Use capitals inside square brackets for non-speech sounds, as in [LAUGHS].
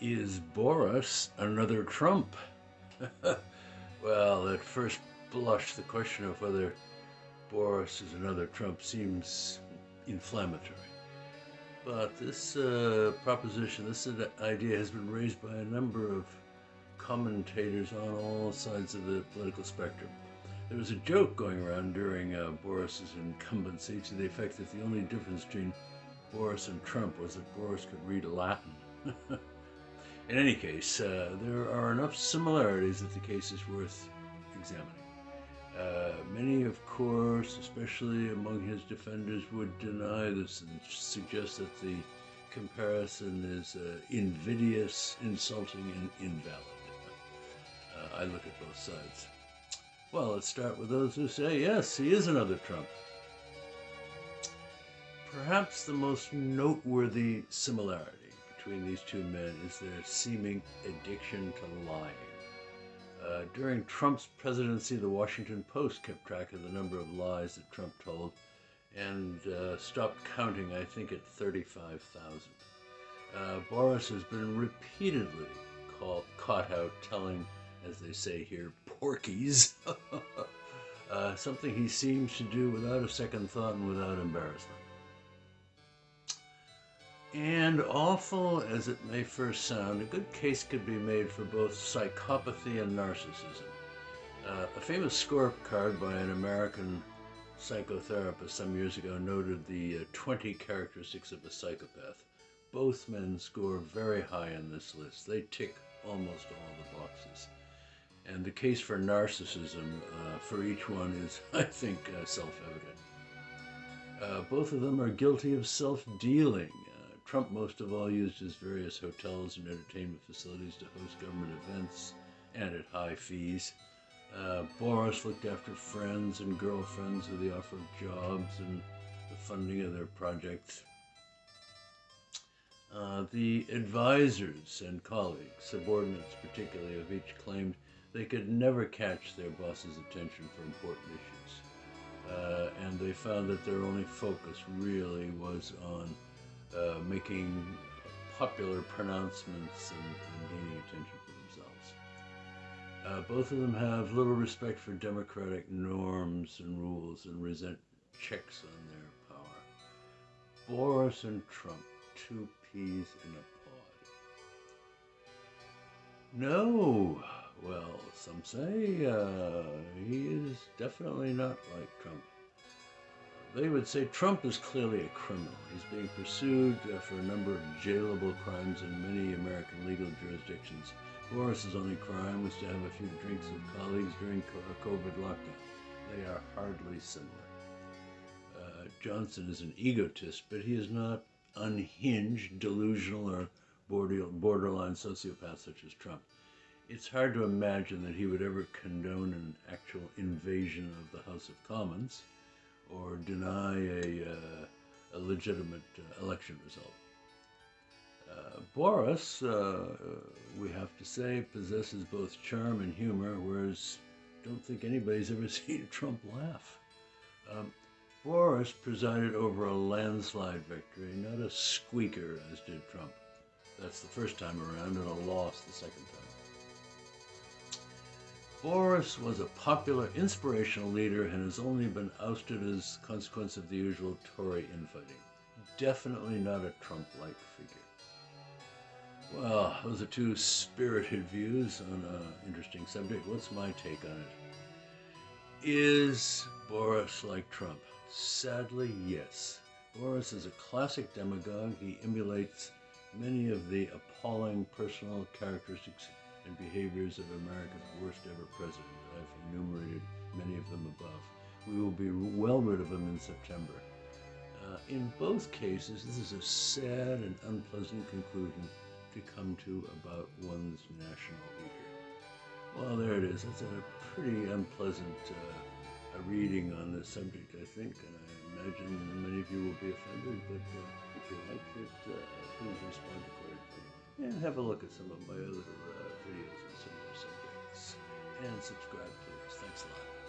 Is Boris another Trump? [LAUGHS] well, at first blush, the question of whether Boris is another Trump seems inflammatory. But this uh, proposition, this idea has been raised by a number of commentators on all sides of the political spectrum. There was a joke going around during uh, Boris's incumbency to the effect that the only difference between Boris and Trump was that Boris could read Latin. [LAUGHS] In any case, uh, there are enough similarities that the case is worth examining. Uh, many, of course, especially among his defenders, would deny this and suggest that the comparison is uh, invidious, insulting, and invalid. Uh, I look at both sides. Well, let's start with those who say, yes, he is another Trump. Perhaps the most noteworthy similarity between these two men is their seeming addiction to lying. Uh, during Trump's presidency, the Washington Post kept track of the number of lies that Trump told and uh, stopped counting, I think, at 35,000. Uh, Boris has been repeatedly caught, caught out telling, as they say here, porkies, [LAUGHS] uh, something he seems to do without a second thought and without embarrassment. And awful as it may first sound, a good case could be made for both psychopathy and narcissism. Uh, a famous scorecard by an American psychotherapist some years ago noted the uh, 20 characteristics of a psychopath. Both men score very high on this list. They tick almost all the boxes. And the case for narcissism uh, for each one is, [LAUGHS] I think, uh, self-evident. Uh, both of them are guilty of self-dealing Trump most of all used his various hotels and entertainment facilities to host government events and at high fees. Uh, Boris looked after friends and girlfriends with the offer of jobs and the funding of their projects. Uh, the advisors and colleagues, subordinates particularly, of each claimed they could never catch their boss's attention for important issues. Uh, and they found that their only focus really was on uh, making popular pronouncements and, and, gaining attention for themselves. Uh, both of them have little respect for democratic norms and rules and resent checks on their power. Boris and Trump, two peas in a pod. No, well, some say uh, he is definitely not like Trump. They would say Trump is clearly a criminal. He's being pursued uh, for a number of jailable crimes in many American legal jurisdictions. Boris's only crime was to have a few drinks with colleagues during a COVID lockdown. They are hardly similar. Uh, Johnson is an egotist, but he is not unhinged, delusional, or borderline sociopath such as Trump. It's hard to imagine that he would ever condone an actual invasion of the House of Commons or deny a, uh, a legitimate uh, election result. Uh, Boris, uh, we have to say, possesses both charm and humor, whereas I don't think anybody's ever [LAUGHS] seen Trump laugh. Um, Boris presided over a landslide victory, not a squeaker as did Trump. That's the first time around, and a loss the second time. Boris was a popular, inspirational leader and has only been ousted as a consequence of the usual Tory infighting. Definitely not a Trump-like figure. Well, those are two spirited views on an interesting subject. What's my take on it? Is Boris like Trump? Sadly, yes. Boris is a classic demagogue. He emulates many of the appalling personal characteristics and behaviors of America's worst ever president. I've enumerated many of them above. We will be well rid of him in September. Uh, in both cases, this is a sad and unpleasant conclusion to come to about one's national leader. Well, there it is. It's a pretty unpleasant uh, a reading on this subject, I think, and I imagine many of you will be offended, but uh, if you like it, uh, please respond accordingly and have a look at some of my other videos on similar subjects. And subscribe, please. Thanks a lot.